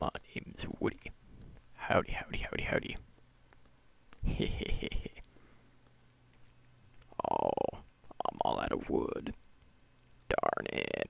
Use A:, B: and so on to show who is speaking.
A: my name's Woody. Howdy, howdy, howdy, howdy. Hehehehe. oh, I'm all out of wood. Darn it.